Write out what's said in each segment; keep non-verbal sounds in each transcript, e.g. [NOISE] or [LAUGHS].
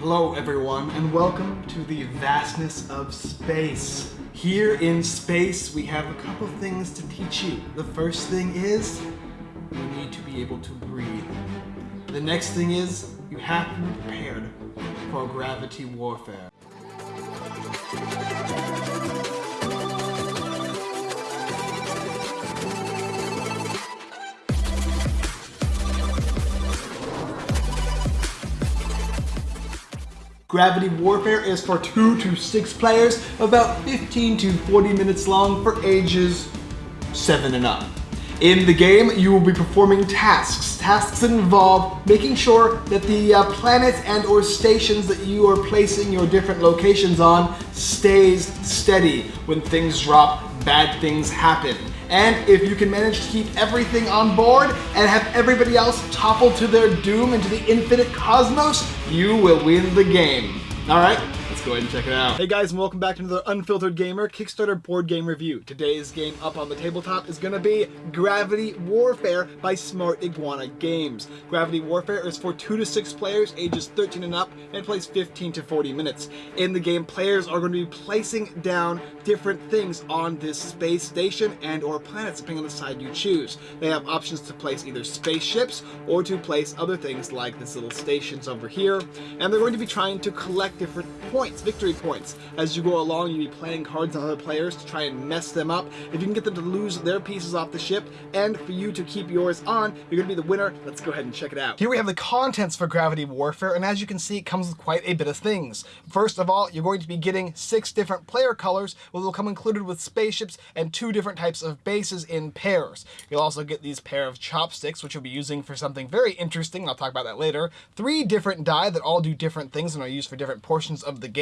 Hello everyone and welcome to the vastness of space. Here in space we have a couple things to teach you. The first thing is you need to be able to breathe. The next thing is you have to be prepared for gravity warfare. Gravity Warfare is for 2 to 6 players, about 15 to 40 minutes long for ages 7 and up. In the game, you will be performing tasks. Tasks involve making sure that the uh, planets and or stations that you are placing your different locations on stays steady. When things drop, bad things happen. And if you can manage to keep everything on board and have everybody else topple to their doom into the infinite cosmos, you will win the game. All right, let's go ahead and check it out. Hey guys, and welcome back to another Unfiltered Gamer Kickstarter board game review. Today's game up on the tabletop is going to be Gravity Warfare by Smart Iguana Games. Gravity Warfare is for 2 to 6 players, ages 13 and up, and plays 15 to 40 minutes. In the game, players are going to be placing down different things on this space station and or planets, depending on the side you choose. They have options to place either spaceships or to place other things like this little stations over here. And they're going to be trying to collect different points, victory points. As you go along, you'll be playing cards on other players to try and mess them up. If you can get them to lose their pieces off the ship, and for you to keep yours on, you're going to be the winner. Let's go ahead and check it out. Here we have the contents for Gravity Warfare, and as you can see, it comes with quite a bit of things. First of all, you're going to be getting six different player colors, which will come included with spaceships and two different types of bases in pairs. You'll also get these pair of chopsticks, which you'll be using for something very interesting. I'll talk about that later. Three different die that all do different things and are used for different portions of the game,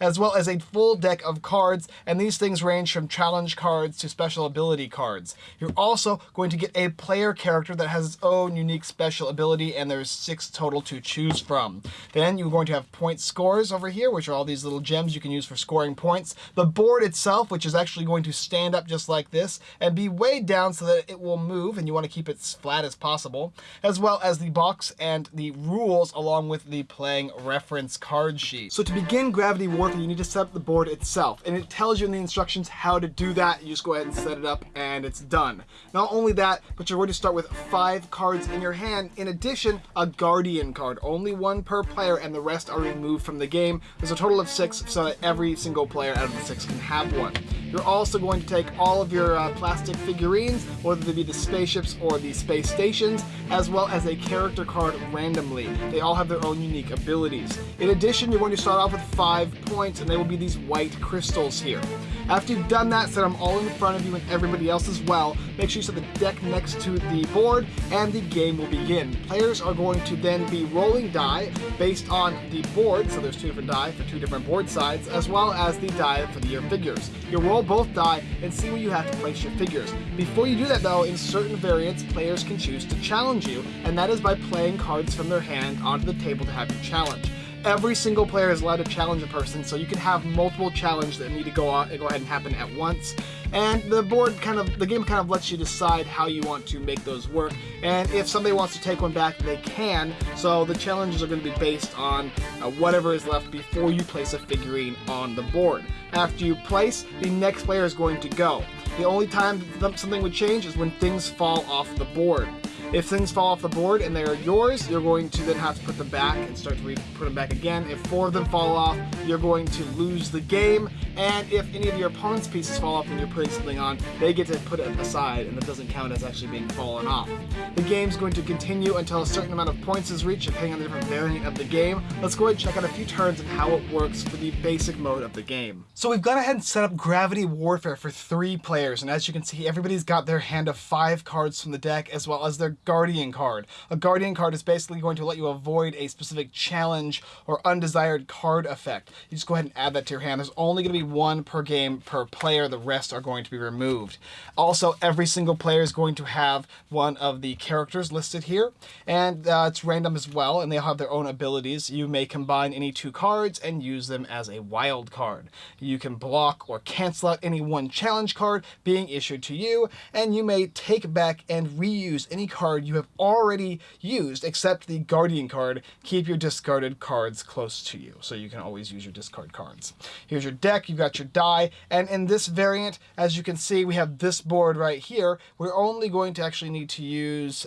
as well as a full deck of cards, and these things range from challenge cards to special ability cards. You're also going to get a player character that has its own unique special ability, and there's six total to choose from. Then you're going to have point scores over here, which are all these little gems you can use for scoring points. The board itself, which is actually going to stand up just like this, and be weighed down so that it will move, and you want to keep it as flat as possible, as well as the box and the rules along with the playing reference card sheet. So to begin Gravity Warfare, you need to set up the board itself. And it tells you in the instructions how to do that. You just go ahead and set it up and it's done. Not only that, but you're going to start with five cards in your hand. In addition, a Guardian card. Only one per player and the rest are removed from the game. There's a total of six so that every single player out of the six can have one. You're also going to take all of your uh, plastic figurines, whether they be the spaceships or the space stations, as well as a character card randomly. They all have their own unique abilities. In addition, you're going to start off with five points, and they will be these white crystals here. After you've done that, set them all in front of you and everybody else as well. Make sure you set the deck next to the board, and the game will begin. Players are going to then be rolling die based on the board, so there's two different die for two different board sides, as well as the die for your figures. You roll both die and see where you have to place your figures. Before you do that though, in certain variants, players can choose to challenge you, and that is by playing cards from their hand onto the table to have you challenge every single player is allowed to challenge a person, so you can have multiple challenges that need to go on and go ahead and happen at once. And the board kind of the game kind of lets you decide how you want to make those work. And if somebody wants to take one back, they can. So the challenges are going to be based on uh, whatever is left before you place a figurine on the board. After you place, the next player is going to go. The only time something would change is when things fall off the board. If things fall off the board and they're yours, you're going to then have to put them back and start to put them back again. If four of them fall off, you're going to lose the game. And if any of your opponent's pieces fall off and you're putting something on, they get to put it aside and that doesn't count as actually being fallen off. The game's going to continue until a certain amount of points is reached depending on the different variant of the game. Let's go ahead and check out a few turns and how it works for the basic mode of the game. So we've gone ahead and set up Gravity Warfare for three players and as you can see everybody's got their hand of five cards from the deck as well as their Guardian card. A Guardian card is basically going to let you avoid a specific challenge or undesired card effect. You just go ahead and add that to your hand. There's only going to be one per game per player. The rest are going to be removed. Also, every single player is going to have one of the characters listed here, and uh, it's random as well, and they all have their own abilities. You may combine any two cards and use them as a wild card. You can block or cancel out any one challenge card being issued to you, and you may take back and reuse any card card you have already used, except the Guardian card. Keep your discarded cards close to you, so you can always use your discard cards. Here's your deck, you've got your die, and in this variant, as you can see, we have this board right here. We're only going to actually need to use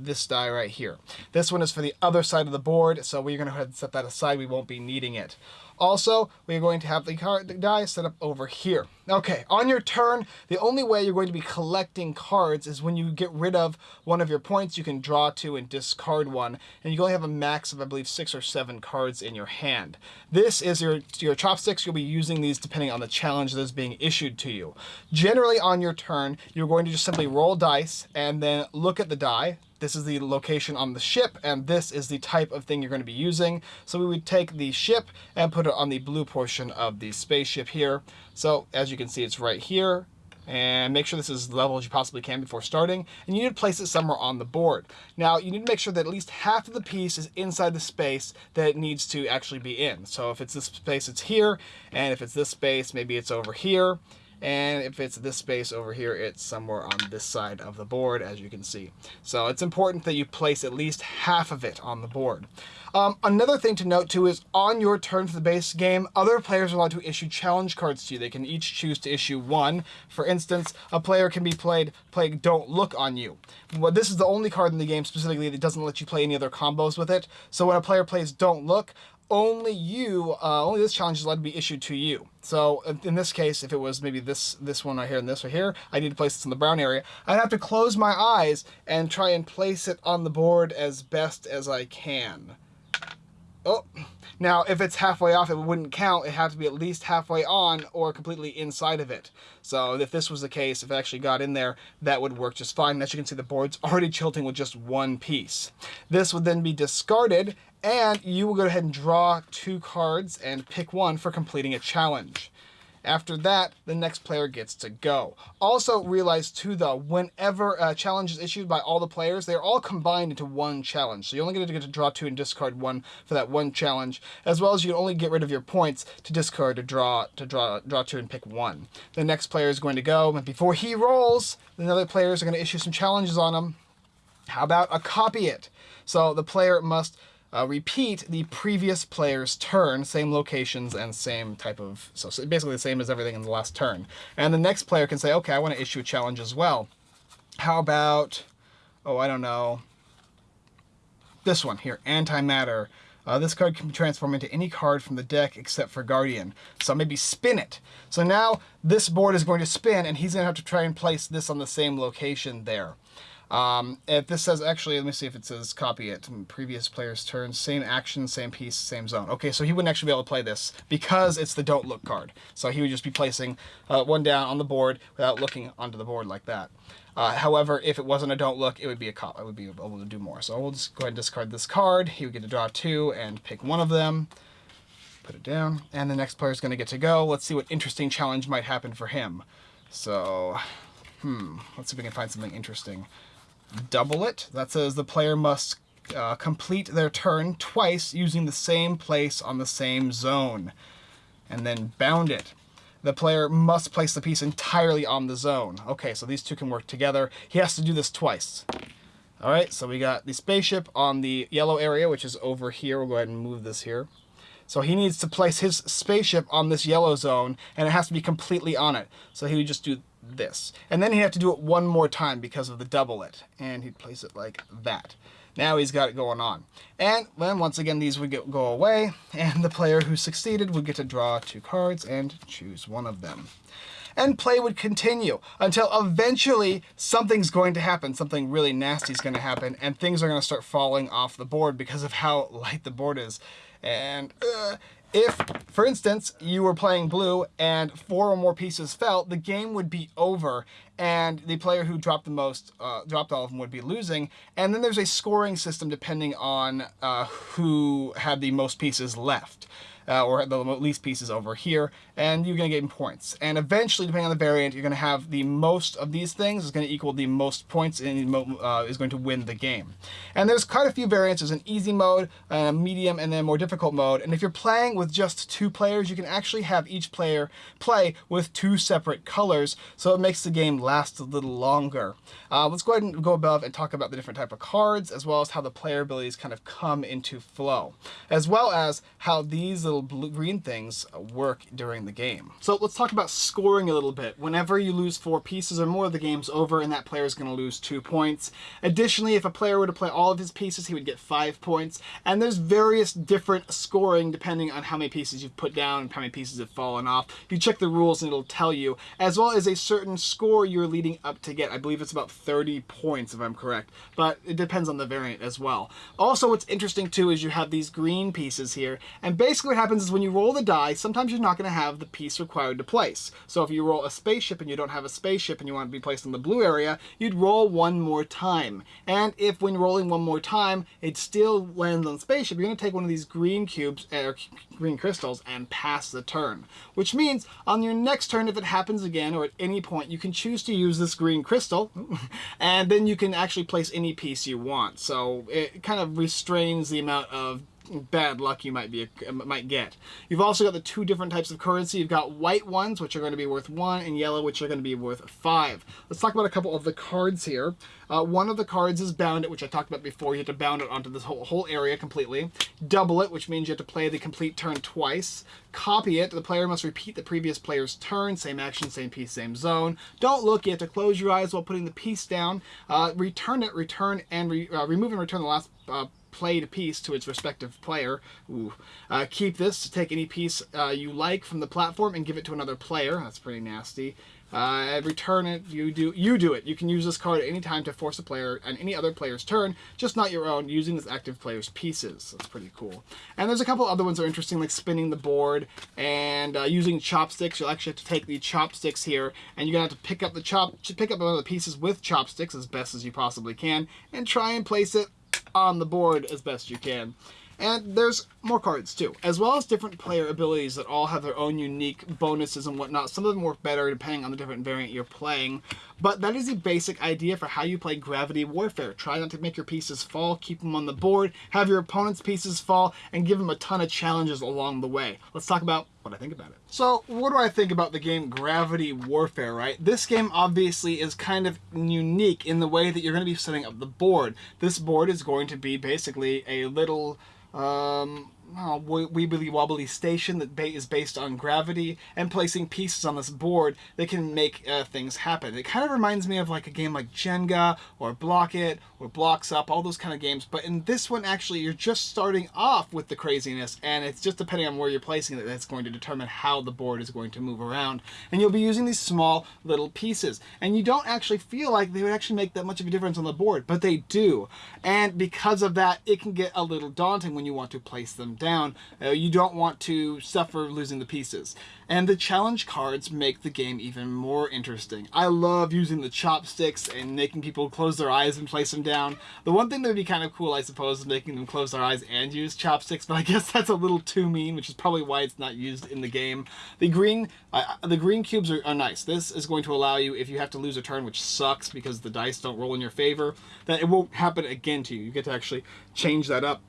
this die right here. This one is for the other side of the board, so we're going to go ahead and set that aside. We won't be needing it. Also, we're going to have the card die set up over here. Okay, on your turn, the only way you're going to be collecting cards is when you get rid of one of your points, you can draw two and discard one, and you only have a max of, I believe, six or seven cards in your hand. This is your, your chopsticks. You'll be using these depending on the challenge that is being issued to you. Generally, on your turn, you're going to just simply roll dice and then look at the die, this is the location on the ship, and this is the type of thing you're going to be using. So we would take the ship and put it on the blue portion of the spaceship here. So as you can see, it's right here. And make sure this is level as you possibly can before starting. And you need to place it somewhere on the board. Now, you need to make sure that at least half of the piece is inside the space that it needs to actually be in. So if it's this space, it's here. And if it's this space, maybe it's over here. And if it's this space over here, it's somewhere on this side of the board, as you can see. So it's important that you place at least half of it on the board. Um, another thing to note too is on your turn for the base game, other players are allowed to issue challenge cards to you. They can each choose to issue one. For instance, a player can be played playing Don't Look on you. Well, this is the only card in the game specifically that doesn't let you play any other combos with it. So when a player plays Don't Look, only you, uh, only this challenge is allowed to be issued to you. So in this case, if it was maybe this this one right here and this right here, I need to place this in the brown area. I'd have to close my eyes and try and place it on the board as best as I can. Oh, now if it's halfway off, it wouldn't count. It had to be at least halfway on or completely inside of it. So if this was the case, if it actually got in there, that would work just fine. As you can see, the board's [LAUGHS] already tilting with just one piece. This would then be discarded and you will go ahead and draw two cards and pick one for completing a challenge. After that, the next player gets to go. Also realize too though, whenever a challenge is issued by all the players, they're all combined into one challenge. So you only get to get to draw two and discard one for that one challenge, as well as you can only get rid of your points to discard to draw to draw draw two and pick one. The next player is going to go, and before he rolls, the other players are going to issue some challenges on him. How about a copy it? So the player must uh, repeat the previous player's turn, same locations and same type of, so, basically the same as everything in the last turn. And the next player can say, okay, I want to issue a challenge as well. How about, oh, I don't know, this one here, Antimatter. Uh, this card can be transformed into any card from the deck except for Guardian. So maybe spin it. So now this board is going to spin and he's going to have to try and place this on the same location there. Um, if this says, actually, let me see if it says copy it. Previous player's turn, same action, same piece, same zone. Okay, so he wouldn't actually be able to play this because it's the don't look card. So he would just be placing uh, one down on the board without looking onto the board like that. Uh, however, if it wasn't a don't look, it would be a cop. I would be able to do more. So we'll just go ahead and discard this card. He would get to draw two and pick one of them. Put it down. And the next player is going to get to go. Let's see what interesting challenge might happen for him. So, hmm, let's see if we can find something interesting double it. That says the player must uh, complete their turn twice using the same place on the same zone. And then bound it. The player must place the piece entirely on the zone. Okay, so these two can work together. He has to do this twice. All right, so we got the spaceship on the yellow area, which is over here. We'll go ahead and move this here. So he needs to place his spaceship on this yellow zone, and it has to be completely on it. So he would just do this. And then he'd have to do it one more time because of the double it. And he'd place it like that. Now he's got it going on. And then once again these would get, go away, and the player who succeeded would get to draw two cards and choose one of them. And play would continue until eventually something's going to happen. Something really nasty is going to happen, and things are going to start falling off the board because of how [LAUGHS] light the board is. And uh, if, for instance, you were playing blue and four or more pieces fell, the game would be over and the player who dropped the most, uh, dropped all of them would be losing. And then there's a scoring system depending on uh, who had the most pieces left. Uh, or the least pieces over here, and you're going to gain points. And eventually, depending on the variant, you're going to have the most of these things is going to equal the most points and uh, is going to win the game. And there's quite a few variants. There's an easy mode, a medium, and then more difficult mode. And if you're playing with just two players, you can actually have each player play with two separate colors, so it makes the game last a little longer. Uh, let's go ahead and go above and talk about the different type of cards, as well as how the player abilities kind of come into flow, as well as how these little blue green things uh, work during the game. So let's talk about scoring a little bit. Whenever you lose four pieces or more, the game's over and that player is going to lose two points. Additionally, if a player were to play all of his pieces, he would get five points. And there's various different scoring depending on how many pieces you've put down and how many pieces have fallen off. You check the rules and it'll tell you, as well as a certain score you're leading up to get. I believe it's about 30 points if I'm correct, but it depends on the variant as well. Also, what's interesting too is you have these green pieces here, and basically what happens is when you roll the die, sometimes you're not going to have the piece required to place. So if you roll a spaceship and you don't have a spaceship and you want to be placed in the blue area, you'd roll one more time. And if when rolling one more time, it still lands on spaceship, you're going to take one of these green cubes, er, or green crystals, and pass the turn. Which means on your next turn, if it happens again, or at any point, you can choose to use this green crystal, [LAUGHS] and then you can actually place any piece you want. So it kind of restrains the amount of bad luck you might be might get. You've also got the two different types of currency. You've got white ones, which are going to be worth one, and yellow, which are going to be worth five. Let's talk about a couple of the cards here. Uh, one of the cards is bound it, which I talked about before. You have to bound it onto this whole, whole area completely. Double it, which means you have to play the complete turn twice. Copy it. The player must repeat the previous player's turn. Same action, same piece, same zone. Don't look. You have to close your eyes while putting the piece down. Uh, return it, return, and re uh, remove and return the last uh, played a piece to its respective player. Uh, keep this to take any piece uh, you like from the platform and give it to another player. That's pretty nasty. Uh, return it. You do you do it. You can use this card at any time to force a player on any other player's turn, just not your own, using this active player's pieces. That's pretty cool. And there's a couple other ones that are interesting, like spinning the board and uh, using chopsticks. You'll actually have to take the chopsticks here, and you're gonna have to pick up the chop, pick up one of the pieces with chopsticks as best as you possibly can, and try and place it on the board as best you can. And there's more cards too, as well as different player abilities that all have their own unique bonuses and whatnot. Some of them work better depending on the different variant you're playing. But that is the basic idea for how you play Gravity Warfare. Try not to make your pieces fall, keep them on the board, have your opponent's pieces fall, and give them a ton of challenges along the way. Let's talk about I think about it. So, what do I think about the game Gravity Warfare, right? This game obviously is kind of unique in the way that you're going to be setting up the board. This board is going to be basically a little um, oh, Weebly Wobbly station that is based on gravity and placing pieces on this board that can make uh, things happen. It kind of reminds me of like a game like Jenga or Block It or Blocks Up, all those kind of games. But in this one, actually, you're just starting off with the craziness and it's just depending on where you're placing it that's going to determine how the board is going to move around. And you'll be using these small little pieces. And you don't actually feel like they would actually make that much of a difference on the board, but they do. And because of that, it can get a little daunting when you want to place them down. Uh, you don't want to suffer losing the pieces. And the challenge cards make the game even more interesting. I love using the chopsticks and making people close their eyes and place them down. The one thing that would be kind of cool, I suppose, is making them close their eyes and use chopsticks, but I [LAUGHS] guess that's a little too mean, which is probably why it's not used in the game. The green, uh, the green cubes are, are nice. This is going to allow you, if you have to lose a turn, which sucks because the dice don't roll in your favor, that it won't happen again to you. You get to actually change that up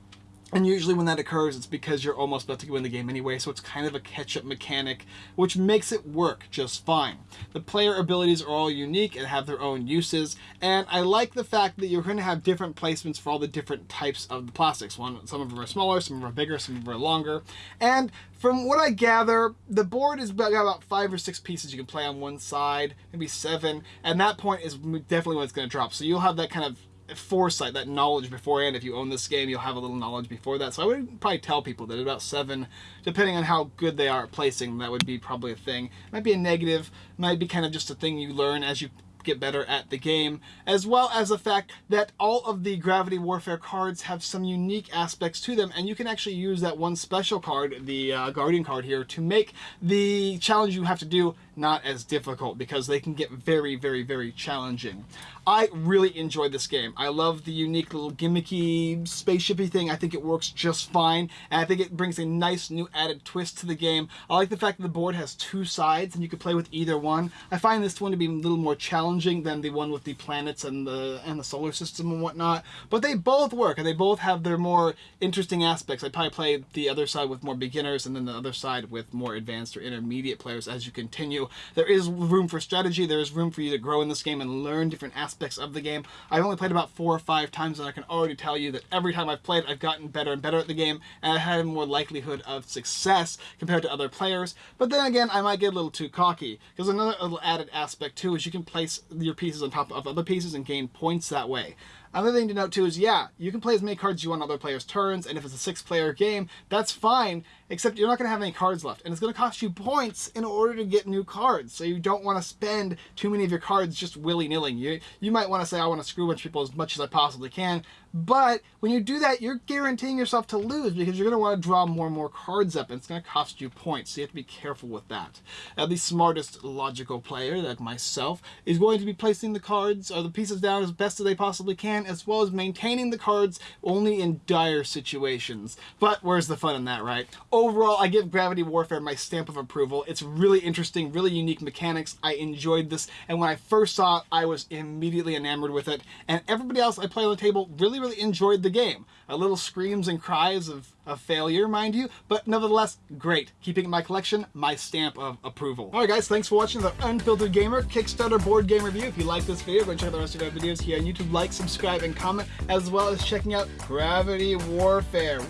and usually when that occurs, it's because you're almost about to win the game anyway, so it's kind of a catch-up mechanic, which makes it work just fine. The player abilities are all unique and have their own uses, and I like the fact that you're going to have different placements for all the different types of the plastics. One, Some of them are smaller, some of them are bigger, some of them are longer, and from what I gather, the board is got about five or six pieces you can play on one side, maybe seven, and that point is definitely when it's going to drop. So you'll have that kind of foresight, that knowledge beforehand. If you own this game, you'll have a little knowledge before that. So I would probably tell people that about seven, depending on how good they are at placing, that would be probably a thing. Might be a negative, might be kind of just a thing you learn as you get better at the game, as well as the fact that all of the Gravity Warfare cards have some unique aspects to them, and you can actually use that one special card, the uh, Guardian card here, to make the challenge you have to do not as difficult because they can get very, very, very challenging. I really enjoyed this game. I love the unique little gimmicky spaceshipy thing. I think it works just fine, and I think it brings a nice new added twist to the game. I like the fact that the board has two sides and you can play with either one. I find this one to be a little more challenging than the one with the planets and the and the solar system and whatnot, but they both work and they both have their more interesting aspects. I probably play the other side with more beginners and then the other side with more advanced or intermediate players as you continue. There is room for strategy, there is room for you to grow in this game and learn different aspects of the game. I've only played about four or five times and I can already tell you that every time I've played I've gotten better and better at the game and I had more likelihood of success compared to other players. But then again, I might get a little too cocky because another added aspect too is you can place your pieces on top of other pieces and gain points that way. Another thing to note too is, yeah, you can play as many cards you want on other players' turns, and if it's a six-player game, that's fine, except you're not going to have any cards left, and it's going to cost you points in order to get new cards, so you don't want to spend too many of your cards just willy-nilly. You, you might want to say, I want to screw a bunch of people as much as I possibly can, but when you do that, you're guaranteeing yourself to lose because you're going to want to draw more and more cards up, and it's going to cost you points, so you have to be careful with that. Now, the smartest logical player, like myself, is going to be placing the cards or the pieces down as best as they possibly can, as well as maintaining the cards only in dire situations. But where's the fun in that, right? Overall, I give Gravity Warfare my stamp of approval. It's really interesting, really unique mechanics. I enjoyed this, and when I first saw it, I was immediately enamored with it, and everybody else I play on the table really, really enjoyed the game. A little screams and cries of, of failure, mind you, but nevertheless, great. Keeping in my collection, my stamp of approval. Alright guys, thanks for watching the Unfiltered Gamer Kickstarter board game review. If you like this video, go and check out the rest of our videos here on YouTube. Like, subscribe, and comment, as well as checking out Gravity Warfare.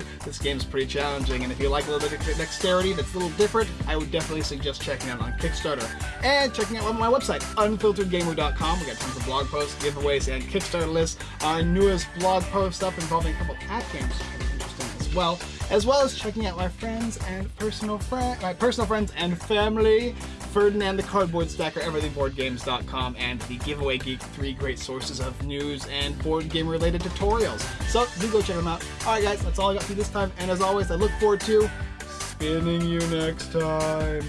Woo! This game's pretty challenging, and if you like a little bit of dexterity that's a little different, I would definitely suggest checking out on Kickstarter. And checking out my website, unfilteredgamer.com. We got tons of blog posts, giveaways, and Kickstarter lists. Our newest blog post up involving a couple cat games, which is interesting as well. As well as checking out my friends and personal friend, my personal friends and family Ferdinand the Cardboard Stacker, EverythingBoardGames.com, and the Giveaway Geek, three great sources of news and board game related tutorials. So do go check them out. Alright guys, that's all I got for you this time, and as always, I look forward to spinning you next time.